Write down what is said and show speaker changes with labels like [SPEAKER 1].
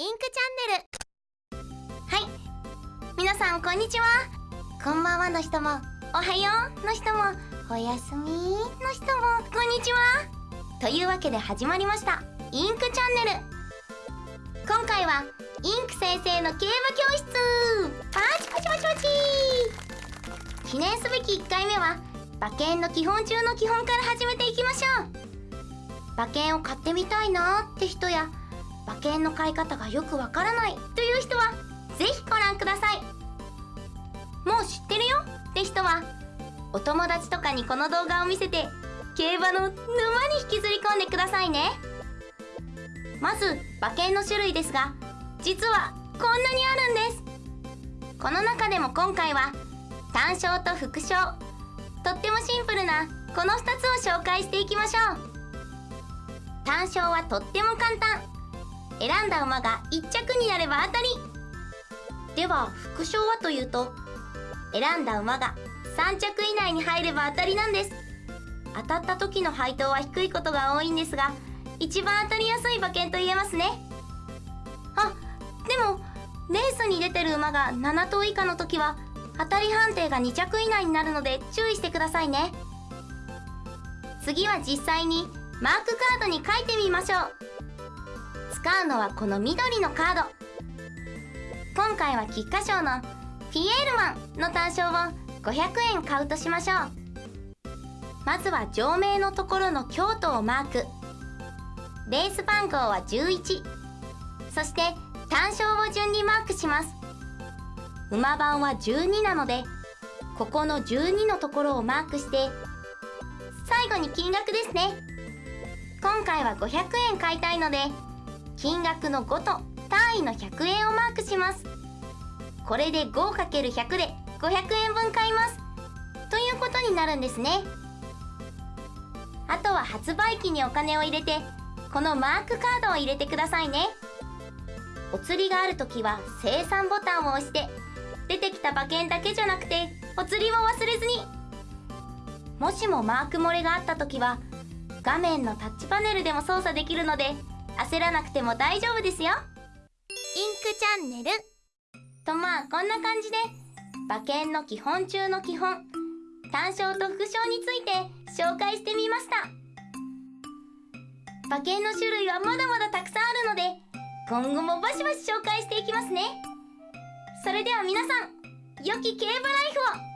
[SPEAKER 1] インクチャンネル。はい。皆さんこんにちは。こんばんはの人もおはようの人もおやすみの人もこんにちは。というわけで始まりました。インクチャンネル。今回はインク先生の競馬教室。パチパチパチパチ。記念すべき1回目は馬券の基本中の基本から始めていきましょう。馬券を買ってみたいなって人や馬券の買い方がよくわからないという人はぜひご覧ください。もう知ってるよ？って人はお友達とかにこの動画を見せて競馬の沼に引きずり込んでくださいね。まず馬券の種類ですが実はこんなにあるんです。この中でも今回は単勝と副賞とってもシンプルなこの2つを紹介していきましょう。単勝はとっても簡単。選んだ馬が1着になれば当たり。では副賞はというと選んだ馬が3着以内に入れば当たりなんです。当たった時の配当は低いことが多いんですが一番当たりやすい馬券と言えますね。あでもレースに出てる馬が7頭以下の時は当たり判定が2着以内になるので注意してくださいね。次は実際にマークカードに書いてみましょう。使うのはこの緑のカード。今回は菊花賞のピエールマンの単勝を500円買うとしましょう。まずは上名のところの京都をマーク。レース番号は11そして単勝を順にマークします。馬番は12なのでここの12のところをマークして最後に金額ですね。今回は500円買いたいので金額の5と単位の100円をマークします。これで 5×100 で500円分買います。ということになるんですね。あとは発売機にお金を入れてこのマークカードを入れてくださいね。お釣りがある時は生産ボタンを押して出てきた馬券だけじゃなくてお釣りも忘れずに。もしもマーク漏れがあった時は画面のタッチパネルでも操作できるので焦らなくても大丈夫ですよ。インクチャンネル。とまあこんな感じで馬券の基本中の基本単勝と副賞について紹介してみました。馬券の種類はまだまだたくさんあるので今後もバシバシ紹介していきますね。それでは皆さん良き競馬ライフを